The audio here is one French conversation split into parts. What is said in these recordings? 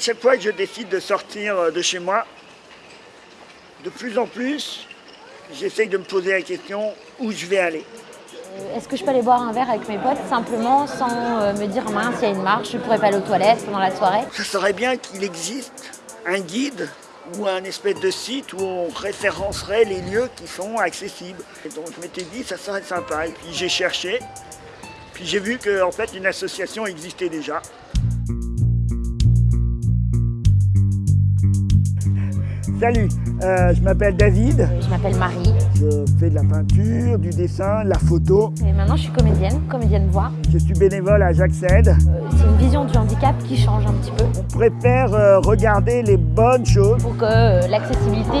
À chaque fois que je décide de sortir euh, de chez moi, de plus en plus, j'essaye de me poser la question où je vais aller. Euh, Est-ce que je peux aller boire un verre avec mes potes simplement sans euh, me dire mince, il y a une marche, je pourrais pas aller aux toilettes pendant la soirée? Ça serait bien qu'il existe un guide ou un espèce de site où on référencerait les lieux qui sont accessibles. Et donc je m'étais dit ça serait sympa. Et puis j'ai cherché, puis j'ai vu qu'en en fait une association existait déjà. Salut, euh, je m'appelle David, Je m'appelle Marie je fais de la peinture, du dessin, de la photo. et maintenant je suis comédienne, comédienne voix. Je suis bénévole à J'accède. Euh, C'est une vision du handicap qui change un petit peu On préfère euh, regarder les bonnes choses pour que euh, l'accessibilité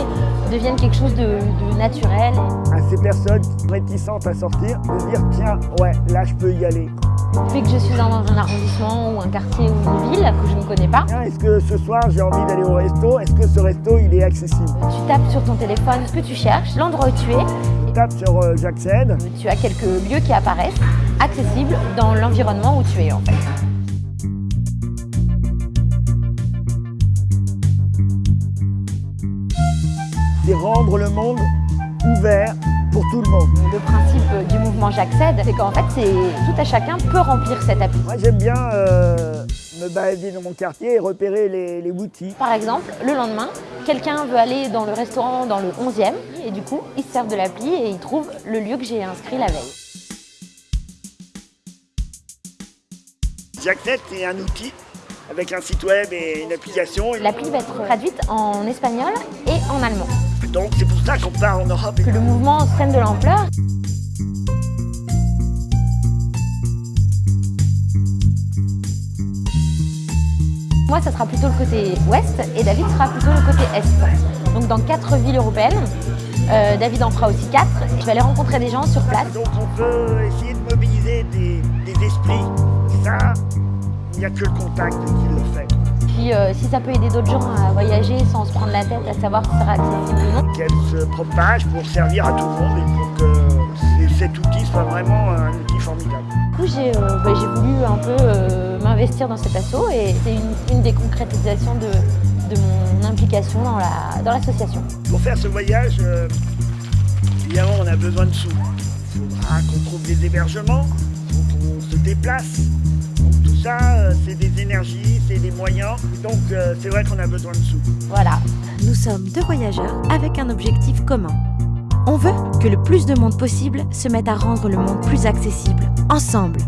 devienne quelque chose de, de naturel. à ces personnes réticentes à sortir, de dire tiens, ouais, là je peux y aller. Depuis que je suis dans un arrondissement ou un quartier ou ville que je ne connais pas, Est-ce que ce soir j'ai envie d'aller au resto? Est-ce que ce resto il est accessible? Tu tapes sur ton téléphone ce que tu cherches, l'endroit où tu es, Je tape sur euh, j'accède. tu as quelques lieux qui apparaissent accessibles dans l'environnement où tu es en fait. C'est rendre le monde ouvert pour tout le monde. Le principe du mouvement J'accède, c'est qu'en fait, c'est tout à chacun peut remplir cette appli. Moi j'aime bien euh, balader dans mon quartier et repérer les, les boutiques. Par exemple, le lendemain, quelqu'un veut aller dans le restaurant dans le 11e et du coup, il se sert de l'appli et il trouve le lieu que j'ai inscrit la veille. J'accède c'est un outil avec un site web et une application. L'appli va être traduite en espagnol et en allemand. Donc c'est pour ça qu'on part en Europe. Que le mouvement prenne de l'ampleur. Moi, ça sera plutôt le côté ouest et David sera plutôt le côté est. Donc dans quatre villes européennes, euh, David en fera aussi quatre. Je vais aller rencontrer des gens sur place. Donc on peut essayer de mobiliser des, des esprits. Ça, il n'y a que le contact qui le fait. Puis euh, si ça peut aider d'autres gens à voyager sans se prendre la tête à savoir si ça sera accessible ou non. Qu'elle se propage pour servir à tout le monde et pour que cet outil soit vraiment un outil formidable. Du coup, j'ai euh, bah, voulu un peu euh, m'investir dans cet assaut et c'est une, une des concrétisations de, de mon implication dans la- dans l'association. Pour faire ce voyage, euh, évidemment, on a besoin de sous. Il faudra qu'on trouve des hébergements, qu'on se déplace. Donc tout ça, euh, c'est des énergies, c'est des moyens. Donc euh, c'est vrai qu'on a besoin de sous. voilà. Nous sommes deux voyageurs avec un objectif commun. On veut que le plus de monde possible se mette à rendre le monde plus accessible, ensemble.